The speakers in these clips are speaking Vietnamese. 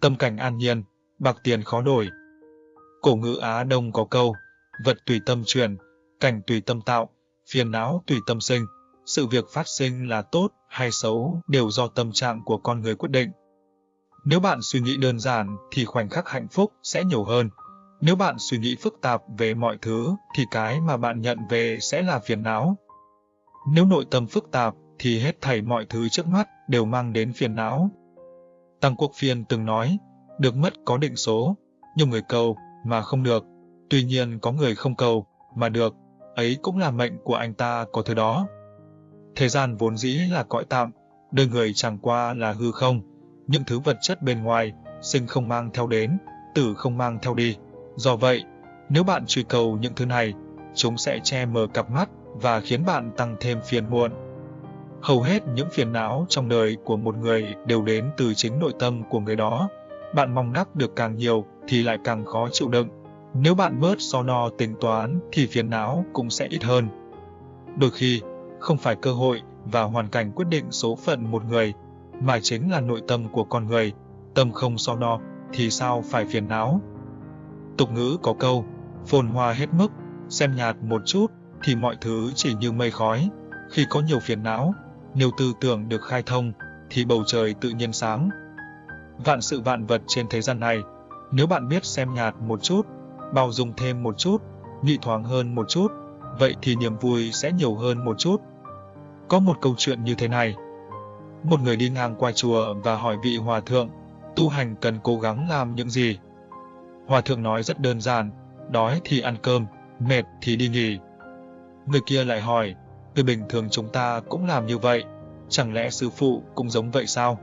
tâm cảnh an nhiên, bạc tiền khó đổi. Cổ ngữ Á Đông có câu, vật tùy tâm chuyển, cảnh tùy tâm tạo, phiền não tùy tâm sinh. Sự việc phát sinh là tốt hay xấu đều do tâm trạng của con người quyết định. Nếu bạn suy nghĩ đơn giản thì khoảnh khắc hạnh phúc sẽ nhiều hơn. Nếu bạn suy nghĩ phức tạp về mọi thứ thì cái mà bạn nhận về sẽ là phiền não. Nếu nội tâm phức tạp thì hết thảy mọi thứ trước mắt đều mang đến phiền não. Tăng Quốc Phiên từng nói, được mất có định số, nhiều người cầu mà không được, tuy nhiên có người không cầu mà được, ấy cũng là mệnh của anh ta có thứ đó. Thế gian vốn dĩ là cõi tạm, đời người chẳng qua là hư không, những thứ vật chất bên ngoài, sinh không mang theo đến, tử không mang theo đi. Do vậy, nếu bạn truy cầu những thứ này, chúng sẽ che mờ cặp mắt và khiến bạn tăng thêm phiền muộn. Hầu hết những phiền não trong đời của một người đều đến từ chính nội tâm của người đó. Bạn mong đắc được càng nhiều thì lại càng khó chịu đựng. Nếu bạn bớt so no tính toán thì phiền não cũng sẽ ít hơn. Đôi khi, không phải cơ hội và hoàn cảnh quyết định số phận một người, mà chính là nội tâm của con người. Tâm không so no thì sao phải phiền não. Tục ngữ có câu, phồn hoa hết mức, xem nhạt một chút thì mọi thứ chỉ như mây khói. Khi có nhiều phiền não, nếu tư tưởng được khai thông, thì bầu trời tự nhiên sáng. Vạn sự vạn vật trên thế gian này, nếu bạn biết xem nhạt một chút, bao dung thêm một chút, nhị thoáng hơn một chút, vậy thì niềm vui sẽ nhiều hơn một chút. Có một câu chuyện như thế này. Một người đi ngang qua chùa và hỏi vị hòa thượng, tu hành cần cố gắng làm những gì? Hòa thượng nói rất đơn giản, đói thì ăn cơm, mệt thì đi nghỉ. Người kia lại hỏi, người bình thường chúng ta cũng làm như vậy, chẳng lẽ sư phụ cũng giống vậy sao?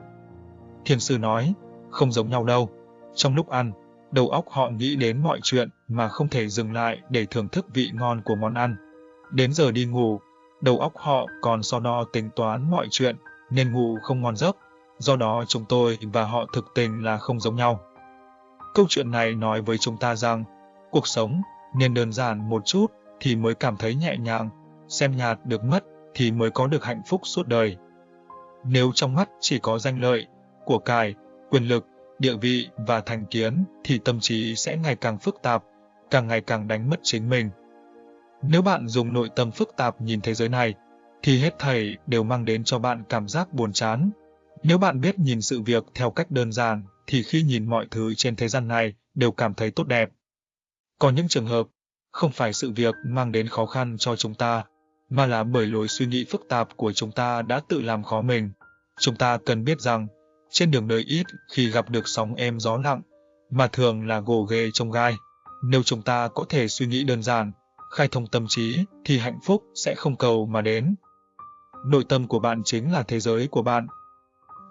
Thiền sư nói, không giống nhau đâu. Trong lúc ăn, đầu óc họ nghĩ đến mọi chuyện mà không thể dừng lại để thưởng thức vị ngon của món ăn. Đến giờ đi ngủ, đầu óc họ còn so đo tính toán mọi chuyện nên ngủ không ngon giấc. Do đó chúng tôi và họ thực tình là không giống nhau. Câu chuyện này nói với chúng ta rằng, cuộc sống nên đơn giản một chút thì mới cảm thấy nhẹ nhàng, xem nhạt được mất thì mới có được hạnh phúc suốt đời. Nếu trong mắt chỉ có danh lợi, của cải, quyền lực, địa vị và thành kiến thì tâm trí sẽ ngày càng phức tạp, càng ngày càng đánh mất chính mình. Nếu bạn dùng nội tâm phức tạp nhìn thế giới này, thì hết thảy đều mang đến cho bạn cảm giác buồn chán. Nếu bạn biết nhìn sự việc theo cách đơn giản, thì khi nhìn mọi thứ trên thế gian này đều cảm thấy tốt đẹp. Có những trường hợp, không phải sự việc mang đến khó khăn cho chúng ta, mà là bởi lối suy nghĩ phức tạp của chúng ta đã tự làm khó mình. Chúng ta cần biết rằng, trên đường đời ít khi gặp được sóng êm gió lặng, mà thường là gồ ghề trong gai. Nếu chúng ta có thể suy nghĩ đơn giản, khai thông tâm trí, thì hạnh phúc sẽ không cầu mà đến. Nội tâm của bạn chính là thế giới của bạn.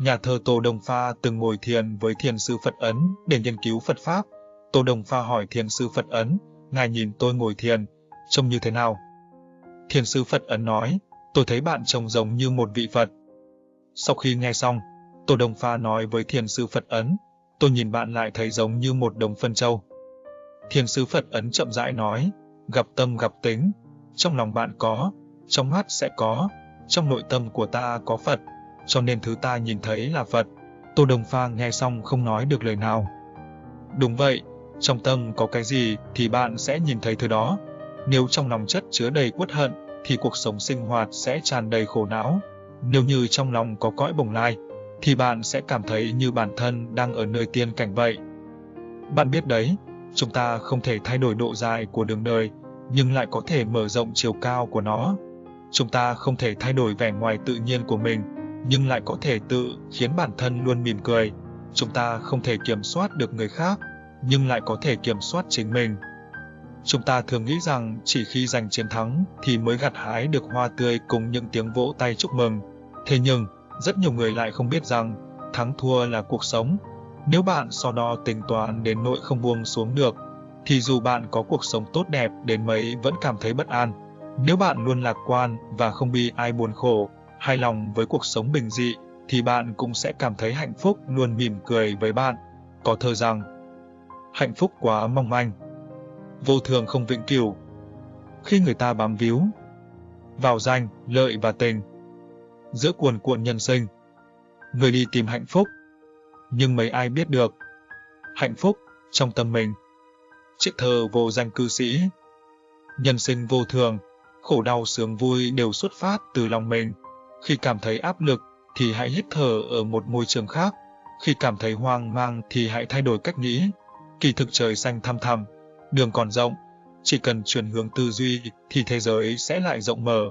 Nhà thơ Tô Đồng Pha từng ngồi thiền với thiền sư Phật Ấn để nghiên cứu Phật Pháp. Tô Đồng Pha hỏi thiền sư Phật Ấn, Ngài nhìn tôi ngồi thiền, trông như thế nào? Thiền sư Phật Ấn nói, tôi thấy bạn trông giống như một vị Phật. Sau khi nghe xong, Tô Đồng Pha nói với thiền sư Phật Ấn, tôi nhìn bạn lại thấy giống như một đồng phân châu. Thiền sư Phật Ấn chậm rãi nói, gặp tâm gặp tính, trong lòng bạn có, trong mắt sẽ có, trong nội tâm của ta có Phật, cho nên thứ ta nhìn thấy là Phật. Tô Đồng Pha nghe xong không nói được lời nào. Đúng vậy, trong tâm có cái gì thì bạn sẽ nhìn thấy thứ đó. Nếu trong lòng chất chứa đầy uất hận thì cuộc sống sinh hoạt sẽ tràn đầy khổ não. Nếu như trong lòng có cõi bồng lai thì bạn sẽ cảm thấy như bản thân đang ở nơi tiên cảnh vậy. Bạn biết đấy, chúng ta không thể thay đổi độ dài của đường đời, nhưng lại có thể mở rộng chiều cao của nó. Chúng ta không thể thay đổi vẻ ngoài tự nhiên của mình, nhưng lại có thể tự khiến bản thân luôn mỉm cười. Chúng ta không thể kiểm soát được người khác, nhưng lại có thể kiểm soát chính mình. Chúng ta thường nghĩ rằng chỉ khi giành chiến thắng thì mới gặt hái được hoa tươi cùng những tiếng vỗ tay chúc mừng. Thế nhưng, rất nhiều người lại không biết rằng thắng thua là cuộc sống. Nếu bạn so đo tính toán đến nỗi không buông xuống được, thì dù bạn có cuộc sống tốt đẹp đến mấy vẫn cảm thấy bất an. Nếu bạn luôn lạc quan và không bị ai buồn khổ, hài lòng với cuộc sống bình dị, thì bạn cũng sẽ cảm thấy hạnh phúc luôn mỉm cười với bạn. Có thơ rằng, hạnh phúc quá mong manh, vô thường không vĩnh cửu. Khi người ta bám víu vào danh, lợi và tình, giữa cuồn cuộn nhân sinh, người đi tìm hạnh phúc, nhưng mấy ai biết được, hạnh phúc trong tâm mình. Chiếc thơ vô danh cư sĩ Nhân sinh vô thường, khổ đau sướng vui đều xuất phát từ lòng mình. Khi cảm thấy áp lực thì hãy hít thở ở một môi trường khác. Khi cảm thấy hoang mang thì hãy thay đổi cách nghĩ. Kỳ thực trời xanh thăm thẳm, đường còn rộng, chỉ cần chuyển hướng tư duy thì thế giới sẽ lại rộng mở.